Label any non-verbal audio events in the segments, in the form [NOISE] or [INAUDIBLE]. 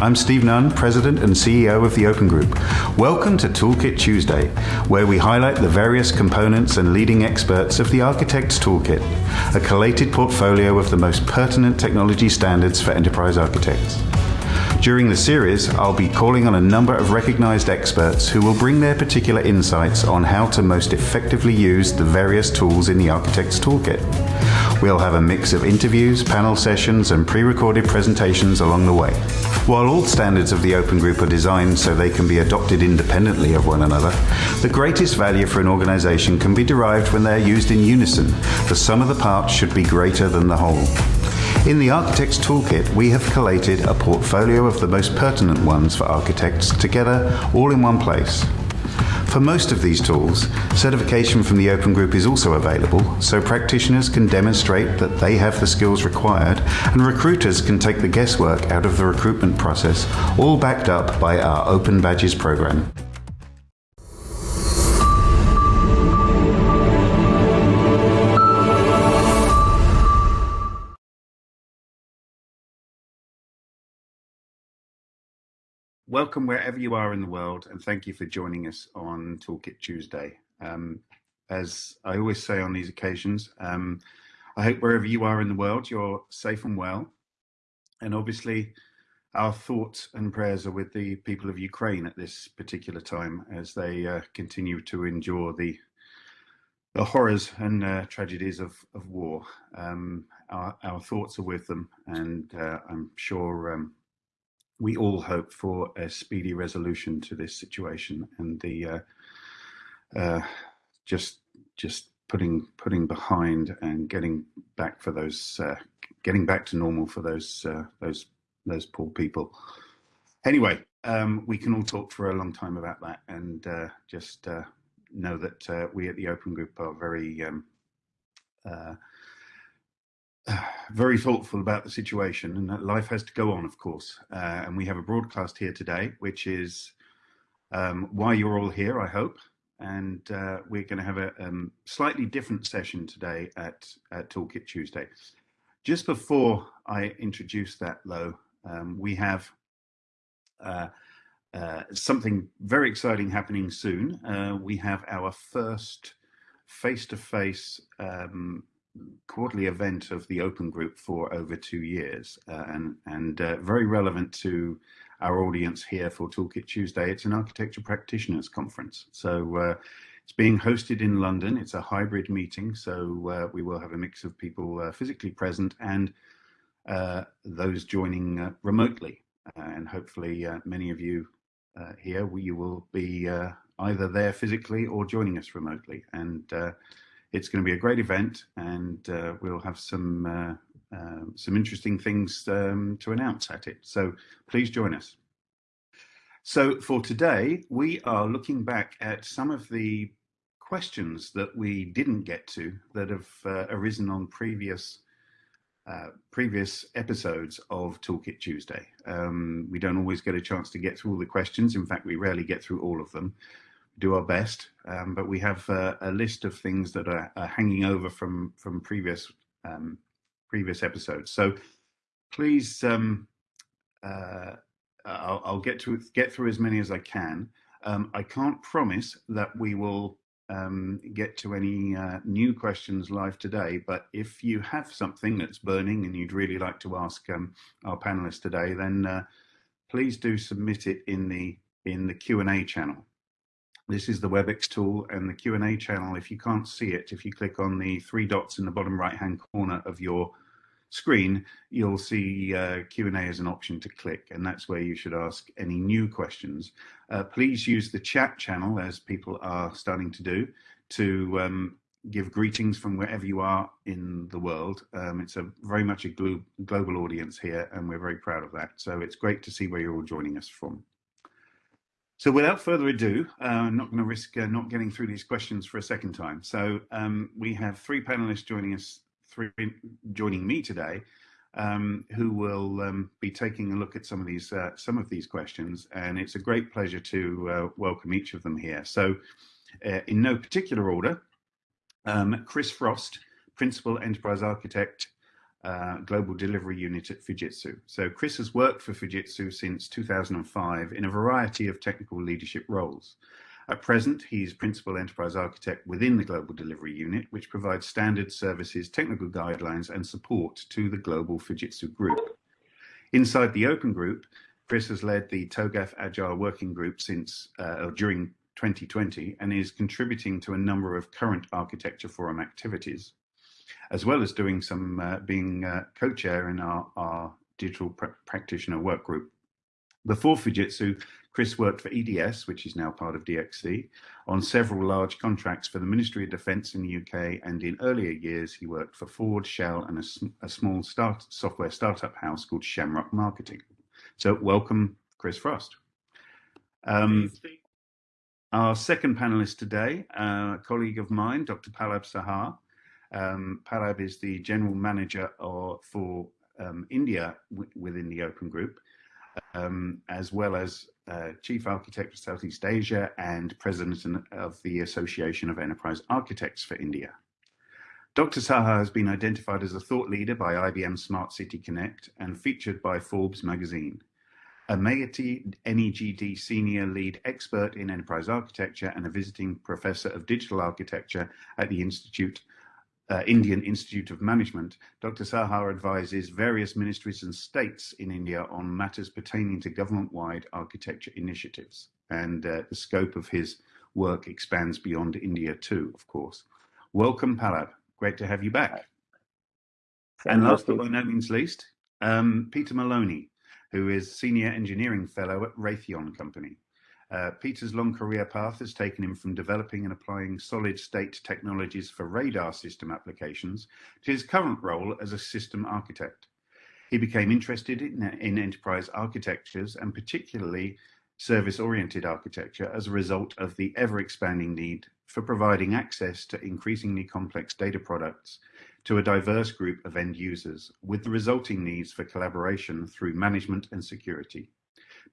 I'm Steve Nunn, President and CEO of the Open Group. Welcome to Toolkit Tuesday, where we highlight the various components and leading experts of the Architect's Toolkit, a collated portfolio of the most pertinent technology standards for enterprise architects. During the series, I'll be calling on a number of recognized experts who will bring their particular insights on how to most effectively use the various tools in the Architect's Toolkit. We'll have a mix of interviews, panel sessions, and pre-recorded presentations along the way. While all standards of the Open Group are designed so they can be adopted independently of one another, the greatest value for an organization can be derived when they're used in unison. The sum of the parts should be greater than the whole. In the Architect's Toolkit, we have collated a portfolio of the most pertinent ones for architects together all in one place. For most of these tools, certification from the Open Group is also available, so practitioners can demonstrate that they have the skills required, and recruiters can take the guesswork out of the recruitment process, all backed up by our Open Badges program. Welcome wherever you are in the world, and thank you for joining us on Toolkit Tuesday. Um, as I always say on these occasions, um, I hope wherever you are in the world, you're safe and well. And obviously, our thoughts and prayers are with the people of Ukraine at this particular time as they uh, continue to endure the the horrors and uh, tragedies of, of war. Um, our, our, thoughts are with them, and uh, I'm sure um, we all hope for a speedy resolution to this situation and the uh, uh, just just putting putting behind and getting back for those uh, getting back to normal for those uh, those those poor people. Anyway, um, we can all talk for a long time about that, and uh, just uh, know that we at the Open Group are very um, [SIGHS] very thoughtful about the situation and that life has to go on, of course. Uh, and we have a broadcast here today, which is um, why you're all here, I hope. And uh, we're going to have a um, slightly different session today at, at Toolkit Tuesday. Just before I introduce that, though, um, we have uh, uh something very exciting happening soon. Uh, we have our first face-to-face -face, um, quarterly event of the Open Group for over two years, uh, and and uh, very relevant to our audience here for Toolkit Tuesday. It's an architecture practitioners conference, so uh, it's being hosted in London. It's a hybrid meeting, so uh, we will have a mix of people uh, physically present and uh, those joining remotely, and hopefully many of you here we will be either there physically or joining us remotely, and it's going to be a great event, and uh, we'll have some uh, uh, some interesting things um, to announce at it. So please join us. So for today, we are looking back at some of the questions that we didn't get to that have uh, arisen on previous uh, previous episodes of Toolkit Tuesday. Um, we don't always get a chance to get through all the questions. In fact, we rarely get through all of them do our best. Um, but we have uh, a list of things that are, are hanging over from from previous um, previous episodes. So please, um, uh, I'll, I'll, get to get through as many as I can. Um, I can't promise that we will um, get to any uh, new questions live today, but if you have something that's burning and you'd really like to ask um, our panelists today, then uh, please do submit it in the in the Q and A channel. This is the WebEx tool and the Q&A channel. If you can't see it, if you click on the three dots in the bottom right-hand corner of your screen, you'll see uh, Q&A as an option to click, and that's where you should ask any new questions. Uh, please use the chat channel, as people are starting to do, to um, give greetings from wherever you are in the world. Um, it's a very much a glo global audience here, and we're very proud of that. So it's great to see where you're all joining us from. So without further ado, uh, I'm not going to risk uh, not getting through these questions for a second time. So um, we have three panelists joining us, three joining me today, um, who will um, be taking a look at some of these uh, some of these questions, and it's a great pleasure to uh, welcome each of them here. So, uh, in no particular order, um, Chris Frost, Principal Enterprise Architect uh, Global Delivery Unit at Fujitsu. So Chris has worked for Fujitsu since 2005 in a variety of technical leadership roles. At present, he's Principal Enterprise Architect within the Global Delivery Unit, which provides standard services, technical guidelines, and support to the global Fujitsu group. Inside the Open Group, Chris has led the TOGAF Agile Working Group since uh, during 2020 and is contributing to a number of current Architecture Forum activities as well as doing some uh, being uh, co-chair in our, our digital pr practitioner work group. Before Fujitsu, Chris worked for EDS, which is now part of DXC, on several large contracts for the Ministry of Defence in the UK, and in earlier years he worked for Ford, Shell, and a, a small start, software startup house called Shamrock Marketing. So welcome, Chris Frost. Um, our second panelist today, uh, a colleague of mine, Dr. Pallab Saha, um, Pallab is the general manager for um, India within the Open Group, um, as well as uh, chief architect for Southeast Asia and president of the Association of Enterprise Architects for India. Dr. Saha has been identified as a thought leader by IBM Smart City Connect and featured by Forbes magazine. A MeitY NeGD senior lead expert in enterprise architecture and a visiting professor of digital architecture at the Institute uh, Indian Institute of Management, Dr. Saha advises various ministries and states in India on matters pertaining to government-wide architecture initiatives. And uh, the scope of his work expands beyond India too, of course. Welcome, Pallab. Great to have you back. and last but by no means least, um, Peter Maloney, who is Senior Engineering Fellow at Raytheon Company. Uh, Peter's long career path has taken him from developing and applying solid state technologies for radar system applications to his current role as a system architect. He became interested in, in enterprise architectures and particularly service-oriented architecture as a result of the ever-expanding need for providing access to increasingly complex data products to a diverse group of end users with the resulting needs for collaboration through management and security.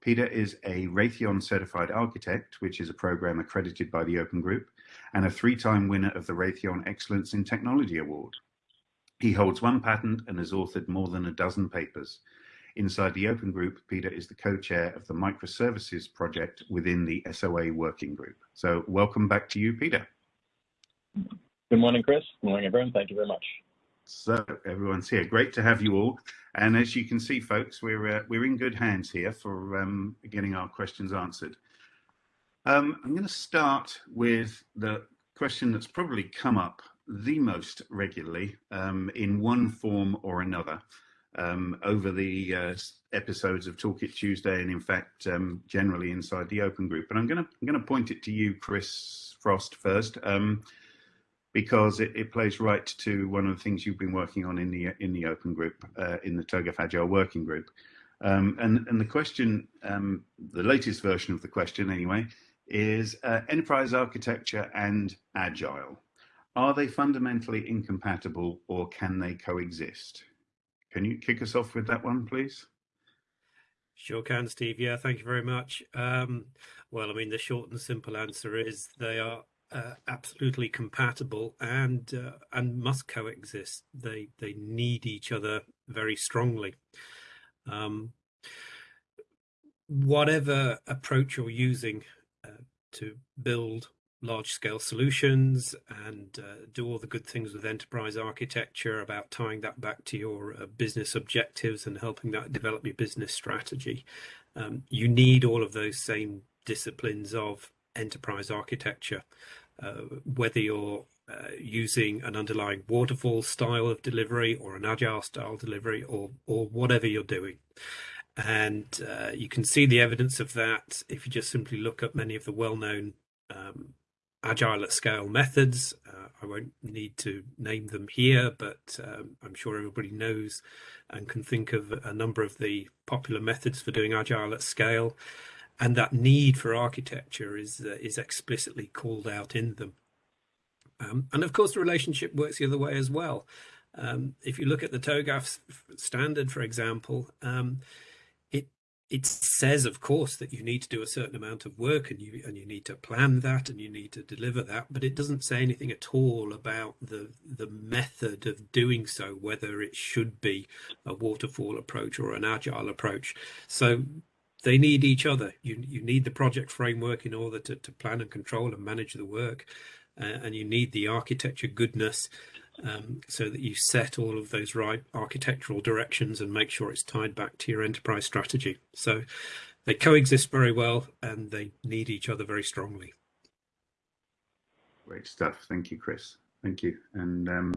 Peter is a Raytheon certified architect, which is a program accredited by the Open Group, and a three-time winner of the Raytheon Excellence in Technology Award. He holds one patent and has authored more than a dozen papers. Inside the Open Group, Peter is the co-chair of the microservices project within the SOA working group. So welcome back to you, Peter. Good morning, Chris. Good morning, everyone. Thank you very much. So everyone's here. Great to have you all. And as you can see, folks, we're uh, we're in good hands here for um, getting our questions answered. Um, I'm going to start with the question that's probably come up the most regularly um, in one form or another um, over the uh, episodes of Toolkit Tuesday, and in fact, um, generally inside the Open Group. And I'm going to I'm going to point it to you, Chris Frost, first um, because it, it, plays right to one of the things you've been working on in the in the open group, uh, in the TOGAF Agile working group. Um, and, and the question, um, the latest version of the question anyway, is uh, enterprise architecture and agile. Are they fundamentally incompatible or can they coexist? Can you kick us off with that one, please? Sure can, Steve. Yeah, thank you very much. Um, well, I mean, the short and simple answer is they are uh, absolutely compatible and uh, and must coexist. They they need each other very strongly. Um, whatever approach you're using uh, to build large scale solutions and uh, do all the good things with enterprise architecture about tying that back to your uh, business objectives and helping that develop your business strategy. Um, you need all of those same disciplines of enterprise architecture, uh, whether you're uh, using an underlying waterfall style of delivery or an agile style delivery or or whatever you're doing. And uh, you can see the evidence of that if you just simply look at many of the well-known um, agile at scale methods. Uh, I won't need to name them here, but um, I'm sure everybody knows and can think of a number of the popular methods for doing agile at scale and that need for architecture is uh, is explicitly called out in them. Um, and of course, the relationship works the other way as well. Um, if you look at the TOGAF standard, for example, um, it it says, of course, that you need to do a certain amount of work and you and you need to plan that and you need to deliver that, but it doesn't say anything at all about the the method of doing so, whether it should be a waterfall approach or an agile approach. So they need each other. You you need the project framework in order to, to plan and control and manage the work, uh, and you need the architecture goodness um, so that you set all of those right architectural directions and make sure it's tied back to your enterprise strategy. So they coexist very well and they need each other very strongly. Great stuff. Thank you, Chris. Thank you. And um,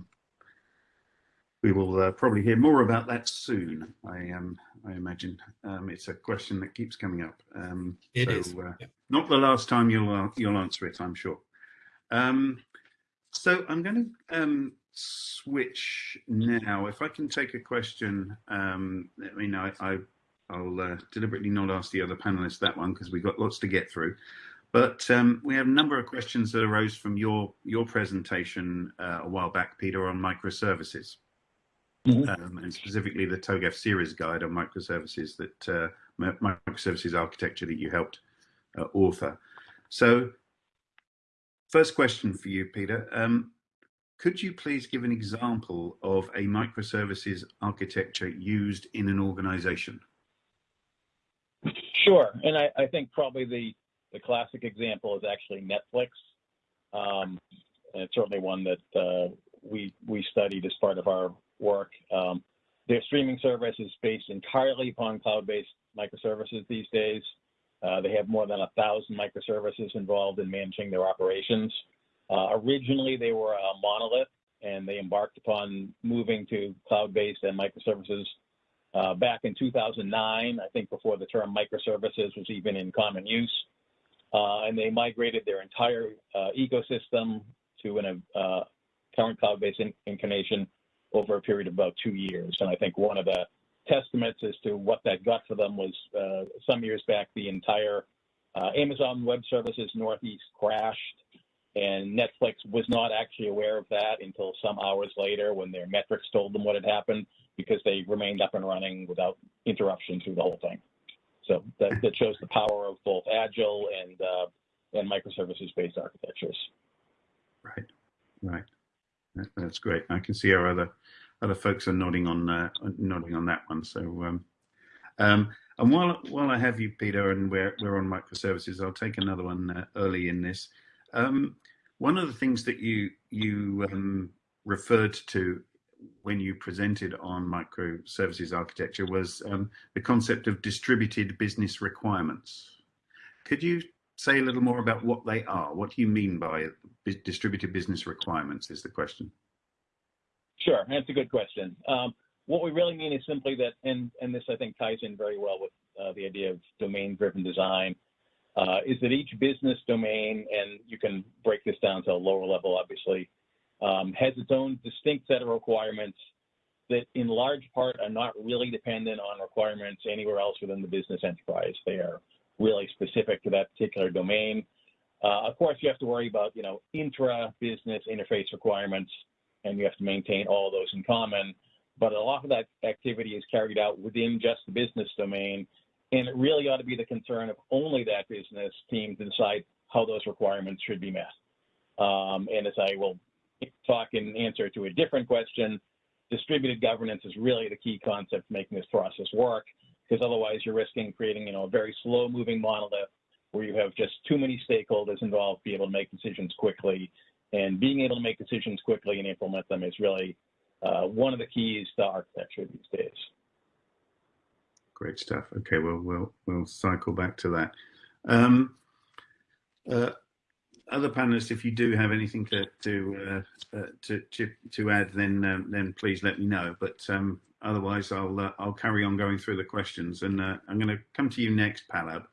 we will uh, probably hear more about that soon. I um, I imagine um, it's a question that keeps coming up. Um, it so, is. Uh, Not the last time you'll uh, you'll answer it, I'm sure. Um, so I'm going to um, switch now. If I can take a question, um, I mean, I, I will uh, deliberately not ask the other panelists that one because we've got lots to get through. But um, we have a number of questions that arose from your your presentation uh, a while back, Peter, on microservices, mm -hmm. um, and specifically the TOGAF series guide on microservices that uh, microservices architecture that you helped uh, author. So, first question for you, Peter. Um, could you please give an example of a microservices architecture used in an organization? Sure, and I, I think probably the, the classic example is actually Netflix. Um, and it's certainly one that uh, we, we studied as part of our work. Um, their streaming service is based entirely upon cloud-based microservices these days. Uh, they have more than a thousand microservices involved in managing their operations. Uh, originally, they were a monolith, and they embarked upon moving to cloud-based and microservices uh, back in 2009, I think before the term microservices was even in common use. Uh, and they migrated their entire uh, ecosystem to an uh, current cloud-based in incarnation over a period of about two years. And I think one of the testaments as to what that got for them was uh, some years back, the entire Amazon Web Services Northeast crashed and Netflix was not actually aware of that until some hours later when their metrics told them what had happened because they remained up and running without interruption through the whole thing. So that, that shows the power of both agile and uh, and microservices-based architectures. Right, right. That's great. I can see our other other folks are nodding on uh, nodding on that one. So, um, um, and while while I have you, Peter, and we're we're on microservices, I'll take another one uh, early in this. Um, one of the things that you you um, referred to when you presented on microservices architecture was um, the concept of distributed business requirements. Could you say a little more about what they are? What do you mean by distributed business requirements is the question. Sure, that's a good question. Um, what we really mean is simply that, and, and this I think ties in very well with uh, the idea of domain-driven design, uh, is that each business domain, and you can break this down to a lower level, obviously, um, has its own distinct set of requirements that in large part are not really dependent on requirements anywhere else within the business enterprise. They are really specific to that particular domain. Uh, of course, you have to worry about, you know, intra-business interface requirements, and you have to maintain all those in common. But a lot of that activity is carried out within just the business domain, and it really ought to be the concern of only that business team to decide how those requirements should be met. Um, and as I will talk in answer to a different question, distributed governance is really the key concept making this process work, because otherwise you're risking creating, you know, a very slow moving monolith where you have just too many stakeholders involved to be able to make decisions quickly. And being able to make decisions quickly and implement them is really uh, one of the keys to architecture these days. Great stuff. Okay, well, we'll we'll cycle back to that. Um, uh, other panelists, if you do have anything to to uh, uh, to, to, to add, then um, then please let me know. But um, otherwise, I'll uh, I'll carry on going through the questions, and uh, I'm going to come to you next, Pallab.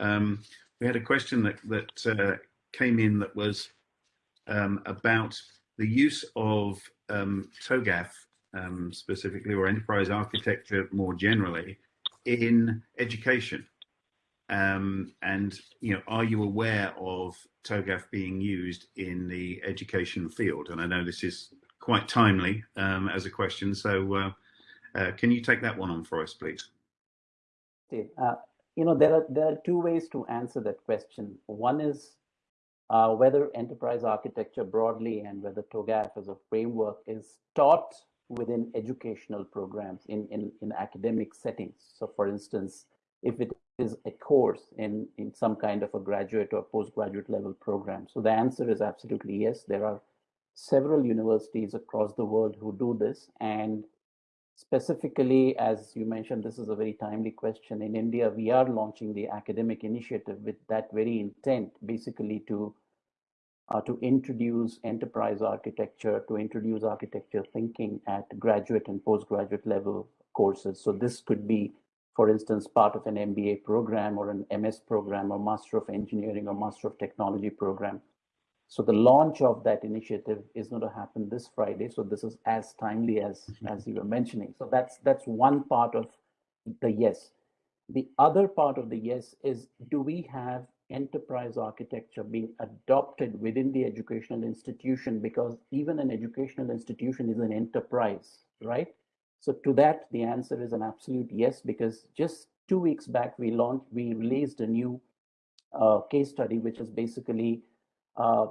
Um, we had a question that that uh, came in that was um, about the use of um, TOGAF um, specifically, or enterprise architecture more generally, in education? Um, and you know, are you aware of TOGAF being used in the education field? And I know this is quite timely um, as a question, so uh, uh, can you take that one on for us, please? Uh, you know, there are there are two ways to answer that question. One is uh, whether enterprise architecture broadly and whether TOGAF as a framework is taught within educational programs in, in, in academic settings. So for instance, if it is a course in, in some kind of a graduate or postgraduate level program. So the answer is absolutely yes. There are several universities across the world who do this. And specifically, as you mentioned, this is a very timely question. In India, we are launching the academic initiative with that very intent, basically to uh, to introduce enterprise architecture, to introduce architecture thinking at graduate and postgraduate level courses. So this could be, for instance, part of an MBA program or an MS program or Master of Engineering or Master of Technology program. So the launch of that initiative is going to happen this Friday. So this is as timely as mm-hmm. as you were mentioning. So that's that's one part of the yes. The other part of the yes is do we have enterprise architecture being adopted within the educational institution because even an educational institution is an enterprise, right? So to that, the answer is an absolute yes, because just two weeks back, we launched, we released a new uh, case study, which is basically uh,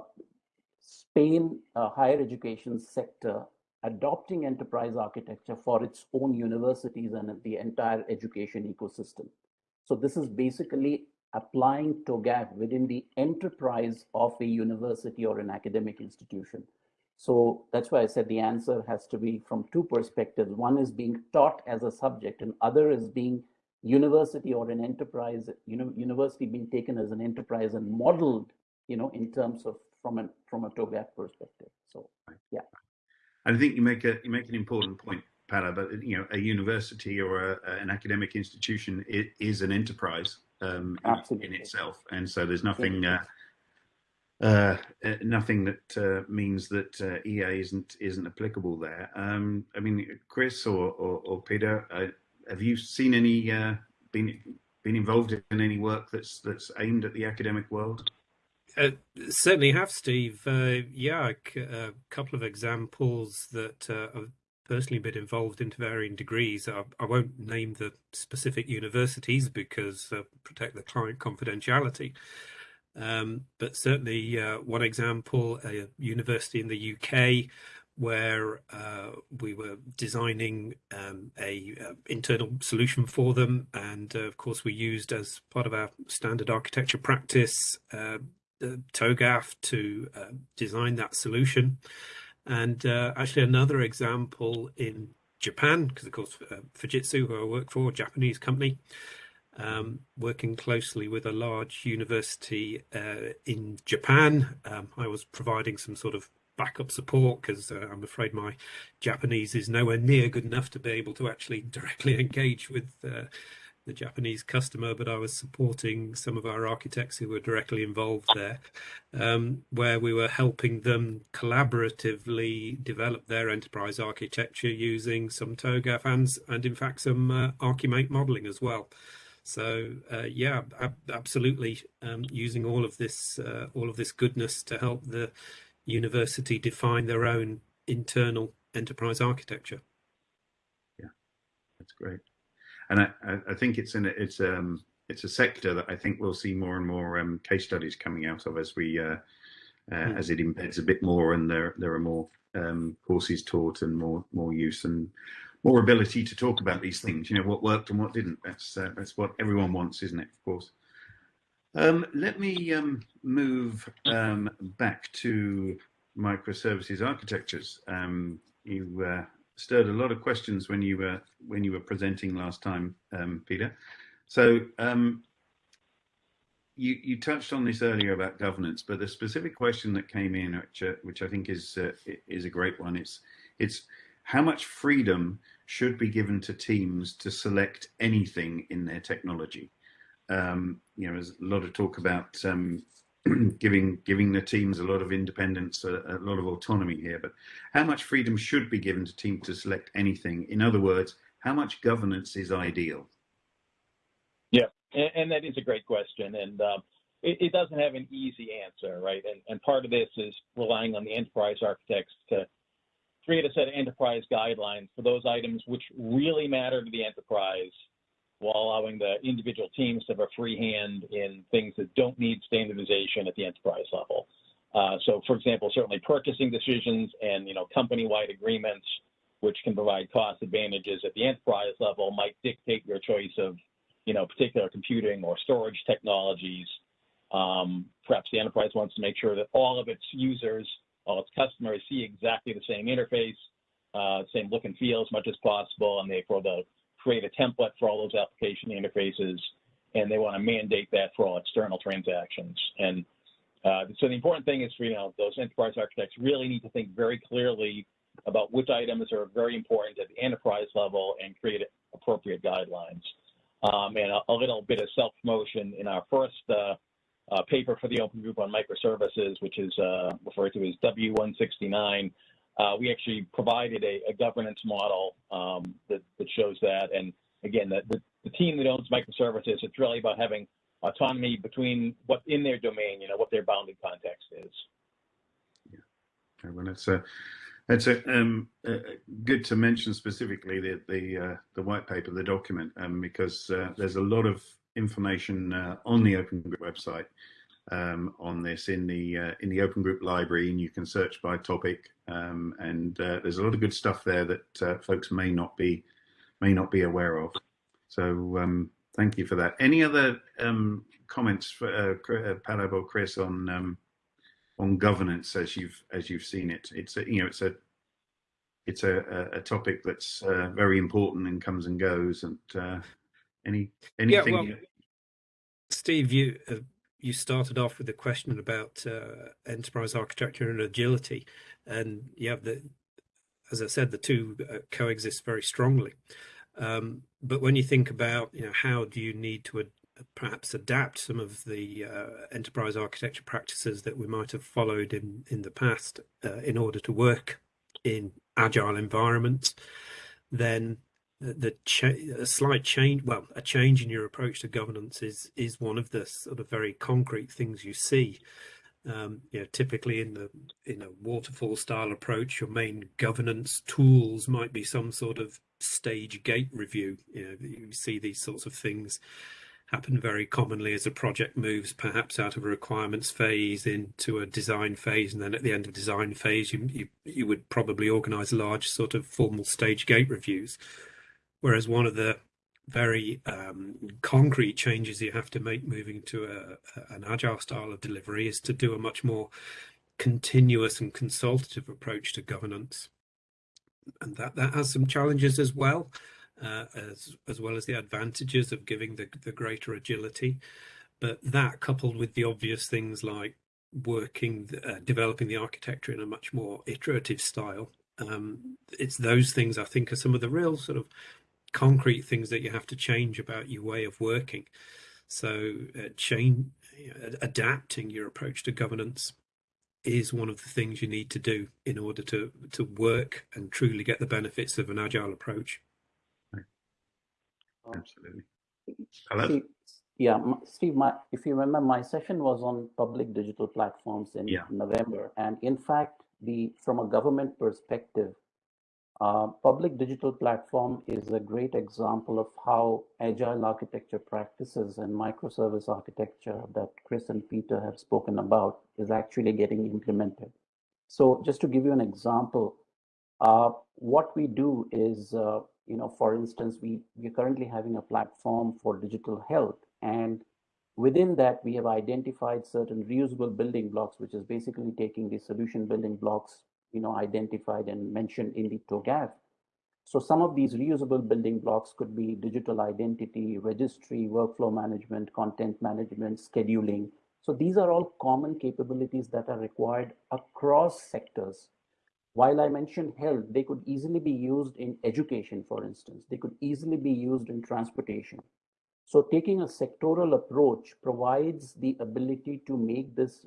Spain uh, higher education sector adopting enterprise architecture for its own universities and the entire education ecosystem. So this is basically applying TOGAF within the enterprise of a university or an academic institution. So that's why I said the answer has to be from two perspectives. One is being taught as a subject, and other is being university or an enterprise, you know, university being taken as an enterprise and modeled, you know, in terms of from a from a TOGAF perspective. So yeah. And I think you make a you make an important point, Pala, but you know, a university or a, an academic institution is an enterprise um, in, in, itself, and so there's nothing uh, uh, uh, nothing that uh, means that uh, EA isn't isn't applicable there. Um, I mean, Chris or or, or Peter, have you seen any Uh, been been involved in any work that's that's aimed at the academic world? Uh, certainly have, Steve. Uh, yeah, a couple of examples that I've personally been involved into varying degrees. I, I won't name the specific universities because protect the client confidentiality. Um, but certainly, uh, one example, a university in the UK where uh, we were designing um, a uh, internal solution for them, and uh, of course we used as part of our standard architecture practice uh, TOGAF to uh, design that solution. And actually, another example in Japan, because of course, Fujitsu, who I work for, a Japanese company, um, working closely with a large university uh, in Japan. Um, I was providing some sort of backup support because uh, I'm afraid my Japanese is nowhere near good enough to be able to actually [LAUGHS] directly engage with uh, the Japanese customer, but I was supporting some of our architects who were directly involved there, um, where we were helping them collaboratively develop their enterprise architecture using some TOGAF and, and in fact some uh, ArchiMate modeling as well. So uh, yeah, ab absolutely um, using all of this uh, all of this goodness to help the university define their own internal enterprise architecture. Yeah, that's great and I, I think it's in it's um it's a sector that I think we'll see more and more um, case studies coming out of as we uh, uh, mm. as it embeds a bit more and there there are more um, courses taught and more more use and more ability to talk about these things. You know what worked and what didn't. That's uh, that's what everyone wants, isn't it? Of course. Um, let me um, move um, back to microservices architectures. Um, you uh, stirred a lot of questions when you were when you were presenting last time, um, Peter. So um, you you touched on this earlier about governance, but the specific question that came in, which uh, which I think is uh, is a great one, it's it's how much freedom should be given to teams to select anything in their technology. Um, you know, there's a lot of talk about um, [CLEARS THROAT] giving giving the teams a lot of independence, a, a, lot of autonomy here. But how much freedom should be given to teams to select anything? In other words, how much governance is ideal? And, that is a great question, and um, it, doesn't have an easy answer, right? And, and part of this is relying on the enterprise architects to create a set of enterprise guidelines for those items which really matter to the enterprise while allowing the individual teams to have a free hand in things that don't need standardization at the enterprise level. Uh, so, for example, certainly purchasing decisions and you know company-wide agreements, which can provide cost advantages at the enterprise level, might dictate your choice of you know particular computing or storage technologies. Um, perhaps the enterprise wants to make sure that all of its users, all its customers, see exactly the same interface, uh, same look and feel as much as possible, and therefore they'll create a template for all those application interfaces, and they want to mandate that for all external transactions. And uh, so the important thing is for you know those enterprise architects really need to think very clearly about which items are very important at the enterprise level and create appropriate guidelines. Um, and a, a, little bit of self-promotion in our first uh, uh, paper for the Open Group on microservices, which is uh, referred to as W169. Uh, we actually provided a, a governance model um, that, that, shows that. And again, the, the, the, team that owns microservices, it's really about having autonomy between what's in their domain, you know, what their bounded context is. Yeah. well, it's a, it's a, um, good to mention specifically the the, uh, the white paper, the document, um, because uh, there's a lot of information uh, on the Open Group website um, on this in the uh, in the Open Group library, and you can search by topic. Um, and uh, there's a lot of good stuff there that folks may not be may not be aware of. So um, thank you for that. Any other um, comments for Pallab or Chris on on governance as you've as you've seen it? It's a, you know it's a it's a, a topic that's uh, very important and comes and goes. And uh, any anything? Yeah, well, Steve, you uh, you started off with a question about uh, enterprise architecture and agility, and yeah, the, as I said, the two uh, coexist very strongly. Um, but when you think about, you know, how do you need to ad perhaps adapt some of the uh, enterprise architecture practices that we might have followed in in the past uh, in order to work in agile environments, then the a slight change well a change in your approach to governance is is one of the sort of very concrete things you see. Um, you know typically in the in a waterfall style approach your main governance tools might be some sort of stage gate review. You know you see these sorts of things happen very commonly as a project moves perhaps out of a requirements phase into a design phase and then at the end of design phase you you, you would probably organize large sort of formal stage gate reviews Whereas one of the very um, concrete changes you have to make moving to a, an agile style of delivery is to do a much more continuous and consultative approach to governance. And that, that has some challenges as well, uh, as, as well as the advantages of giving the, the greater agility. But that coupled with the obvious things like working, uh, developing the architecture in a much more iterative style, um, it's those things I think are some of the real sort of concrete things that you have to change about your way of working. So, uh, change, adapting your approach to governance is one of the things you need to do in order to to work and truly get the benefits of an agile approach. Absolutely. Hello. Steve, yeah, Steve. My, if you remember, my session was on public digital platforms in yeah. November, and in fact, the from a government perspective, uh, public digital platform is a great example of how agile architecture practices and microservice architecture that Chris and Peter have spoken about is actually getting implemented. So just to give you an example, uh, what we do is, uh, you know, for instance, we, we're currently having a platform for digital health. And within that, we have identified certain reusable building blocks, which is basically taking the solution building blocks you know, identified and mentioned in the TOGAF. So some of these reusable building blocks could be digital identity, registry, workflow management, content management, scheduling. So these are all common capabilities that are required across sectors. While I mentioned health, they could easily be used in education, for instance. They could easily be used in transportation. So taking a sectoral approach provides the ability to make this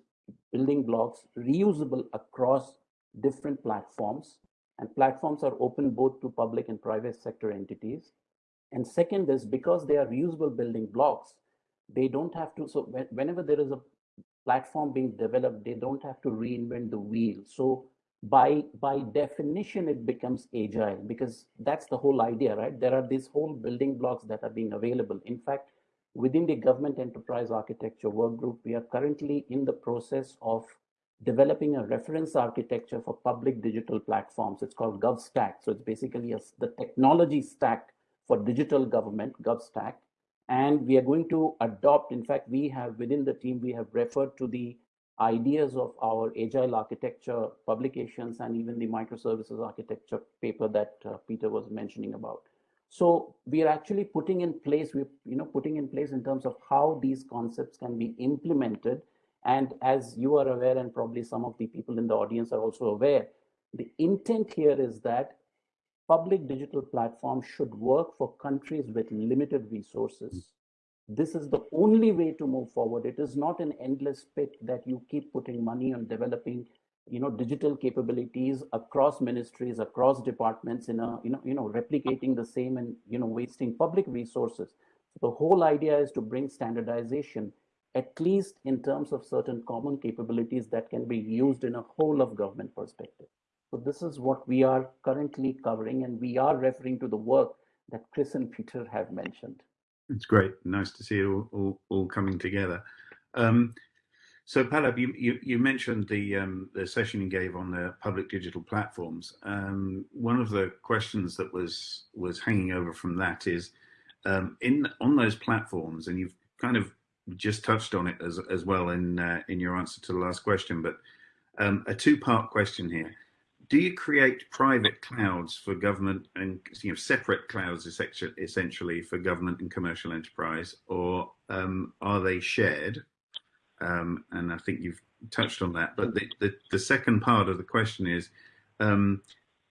building blocks reusable across different platforms and platforms are open both to public and private sector entities. And second is because they are reusable building blocks, they don't have to, so whenever there is a platform being developed, they don't have to reinvent the wheel. So by by definition it becomes agile because that's the whole idea right? There are these whole building blocks that are being available. In fact within the government enterprise architecture work group we are currently in the process of developing a reference architecture for public digital platforms. It's called GovStack. So it's basically a, the technology stack for digital government GovStack. And we are going to adopt in fact we have within the team we have referred to the ideas of our agile architecture publications and even the microservices architecture paper that uh, Peter was mentioning about. So we are actually putting in place, we you know putting in place in terms of how these concepts can be implemented. And as you are aware, and probably some of the people in the audience are also aware, the intent here is that public digital platforms should work for countries with limited resources this is the only way to move forward. It is not an endless pit that you keep putting money on developing you know digital capabilities across ministries across departments in a you know you know replicating the same and you know wasting public resources. So the whole idea is to bring standardization at least in terms of certain common capabilities that can be used in a whole of government perspective. So this is what we are currently covering and we are referring to the work that chris and peter have mentioned it's great. Nice to see it all, all, all coming together. Um, so, Pallab, you, you, you mentioned the um, the session you gave on the public digital platforms. Um, one of the questions that was was hanging over from that is um, in on those platforms, and you've kind of just touched on it as as well in uh, in your answer to the last question, but um, a two part question here do you create private clouds for government and you know separate clouds essentially for government and commercial enterprise, or um, are they shared? Um, and I think you've touched on that. But the, the, the second part of the question is, um,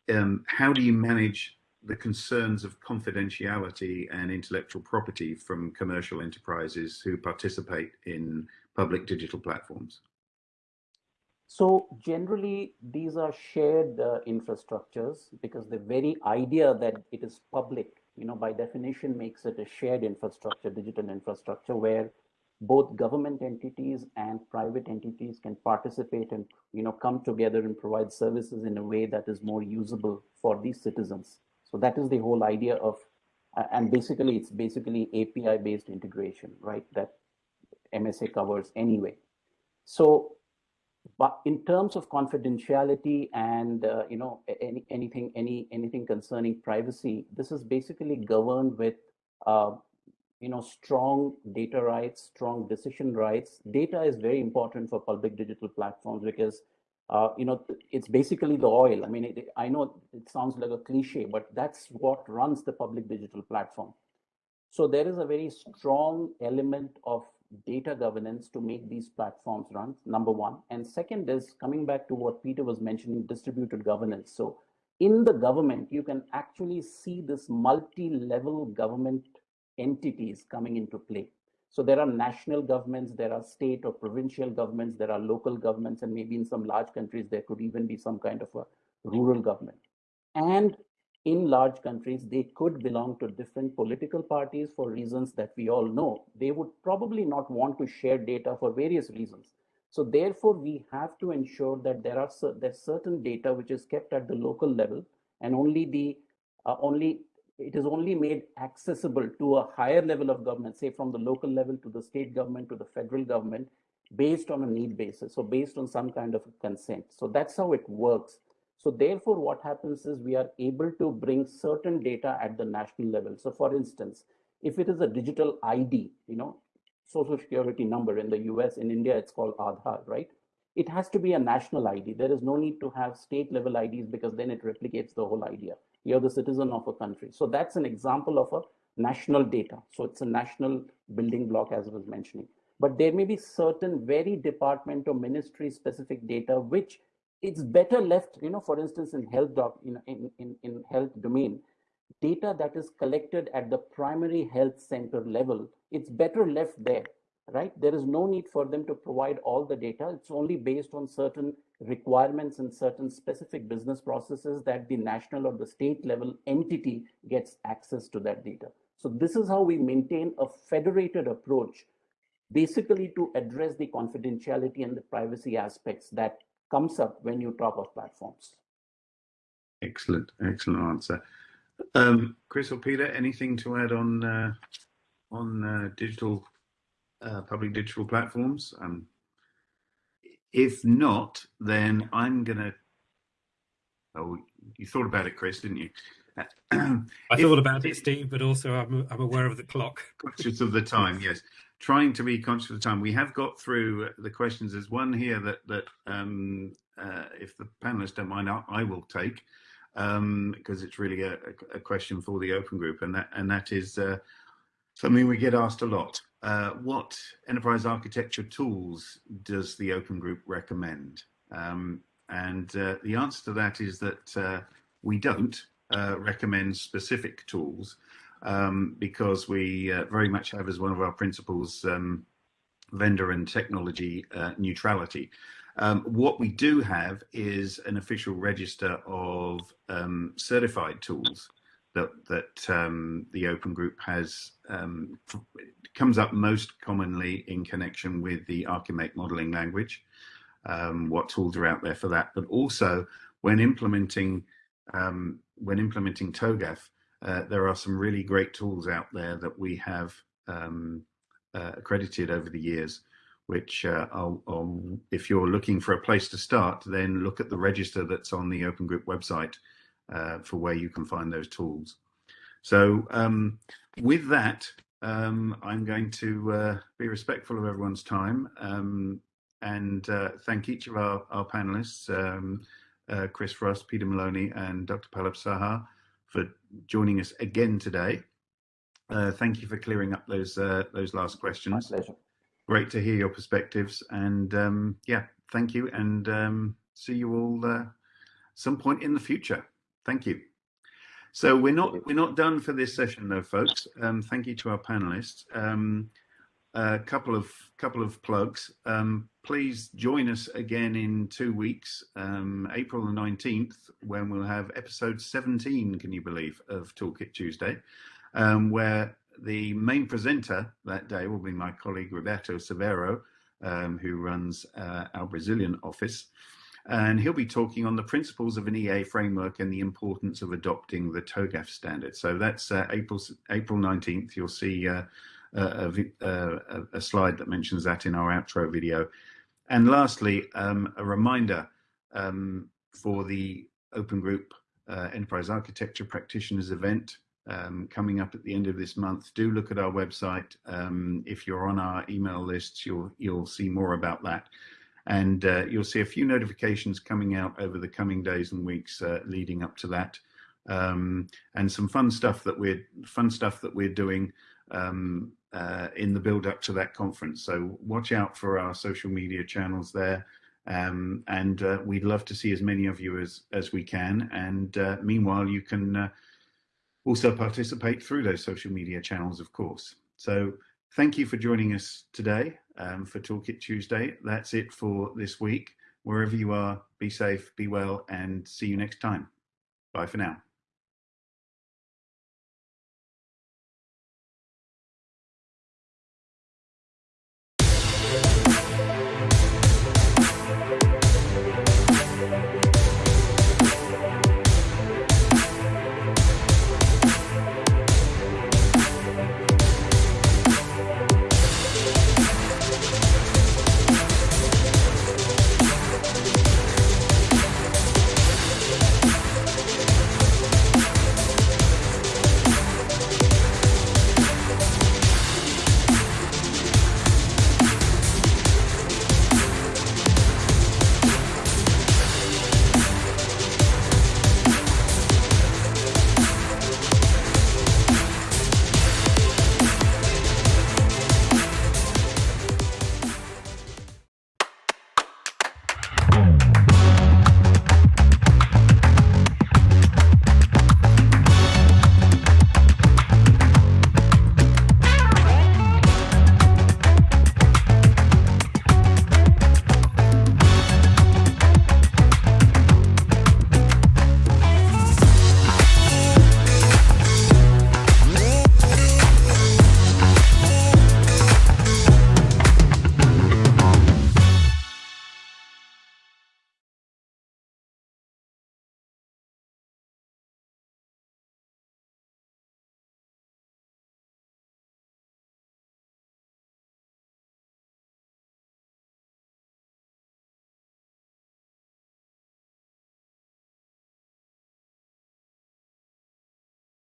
um how do you manage the concerns of confidentiality and intellectual property from commercial enterprises who participate in public digital platforms? So generally, these are shared uh, infrastructures because the very idea that it is public, you know, by definition makes it a shared infrastructure, digital infrastructure, where both government entities and private entities can participate and, you know, come together and provide services in a way that is more usable for these citizens. So that is the whole idea of, uh, and basically it's basically API-based integration, right? That MSA covers anyway. So but in terms of confidentiality and uh, you know any, anything any anything concerning privacy this is basically governed with uh, you know strong data rights strong decision rights. Data is very important for public digital platforms because uh, you know it's basically the oil. I mean it, i know it sounds like a cliche but that's what runs the public digital platform. So there is a very strong element of data governance to make these platforms run, number one. And second is coming back to what Peter was mentioning, distributed governance. So in the government, you can actually see this multi-level government entities coming into play. So there are national governments, there are state or provincial governments, there are local governments, and maybe in some large countries, there could even be some kind of a rural government. And in large countries, they could belong to different political parties for reasons that we all know. They would probably not want to share data for various reasons. So therefore, we have to ensure that there are there's certain data which is kept at the local level and only the uh, only it is only made accessible to a higher level of government, say from the local level to the state government to the federal government, based on a need basis. So based on some kind of consent. So that's how it works. So therefore, what happens is we are able to bring certain data at the national level. So for instance, if it is a digital ID, you know, social security number in the US, in India, it's called Aadhaar, right? It has to be a national ID. There is no need to have state level IDs because then it replicates the whole idea. You're the citizen of a country. So that's an example of a national data. So it's a national building block, as I was mentioning. But there may be certain very department or ministry specific data which it's better left, you know, for instance, in health doc, you know, in, in, in health domain, data that is collected at the primary health center level, it's better left there, right? There is no need for them to provide all the data. It's only based on certain requirements and certain specific business processes that the national or the state level entity gets access to that data. So this is how we maintain a federated approach, basically to address the confidentiality and the privacy aspects that comes up when you talk of platforms. Excellent, excellent answer. Um, Chris or Peter, anything to add on uh, on uh, digital uh, public digital platforms? Um, if not, then I'm gonna. Oh, you thought about it, Chris, didn't you? I if, thought about it, Steve, but also I'm, I'm aware of the clock. Conscious of the time, yes. Trying to be conscious of the time. We have got through the questions. There's one here that that um, uh, if the panelists don't mind, I, I will take um, because it's really a, a, question for the open group, and that and that is uh, something we get asked a lot. Uh, what enterprise architecture tools does the open group recommend? Um, and uh, the answer to that is that uh, we don't uh, recommend specific tools um, because we uh, very much have as one of our principles um, vendor and technology neutrality. Um, what we do have is an official register of um, certified tools that that um, the Open Group has um, comes up most commonly in connection with the ArchiMate modeling language. What tools are out there for that? But also when implementing when implementing TOGAF, uh, there are some really great tools out there that we have uh, accredited over the years which uh, I'll, I'll, if you're looking for a place to start, then look at the register that's on the Open Group website uh, for where you can find those tools. So um, with that, um, I'm going to uh, be respectful of everyone's time um, and thank each of our, our panelists, um, Chris Frost, Peter Maloney and Dr. Pallab Saha for joining us again today. Uh, thank you for clearing up those those last questions. My pleasure great to hear your perspectives. And um, yeah, thank you. And um, see you all uh, some point in the future. Thank you. So we're not we're not done for this session though, folks. Um, thank you to our panelists. Um, a couple of couple of plugs. Please join us again in two weeks, um, April the nineteenth, when we'll have episode seventeen. Can you believe of Toolkit Tuesday, um, where the main presenter that day will be my colleague Roberto Severo, um, who runs uh, our Brazilian office. And he'll be talking on the principles of an EA framework and the importance of adopting the TOGAF standard. So that's uh, April April 19th. You'll see uh, a, a, a, slide that mentions that in our outro video. And lastly, um, a reminder um, for the Open Group uh, Enterprise Architecture Practitioners event um, coming up at the end of this month. Do look at our website. Um, if you're on our email lists, you'll you'll see more about that, and uh, you'll see a few notifications coming out over the coming days and weeks uh, leading up to that, um, and some fun stuff that we're fun stuff that we're doing um, uh, in the build up to that conference. So watch out for our social media channels there. Um, and uh, we'd love to see as many of you as as we can. And uh, meanwhile, you can uh, also participate through those social media channels, of course. So thank you for joining us today um, for Toolkit Tuesday. That's it for this week. Wherever you are, be safe, be well, and see you next time. Bye for now.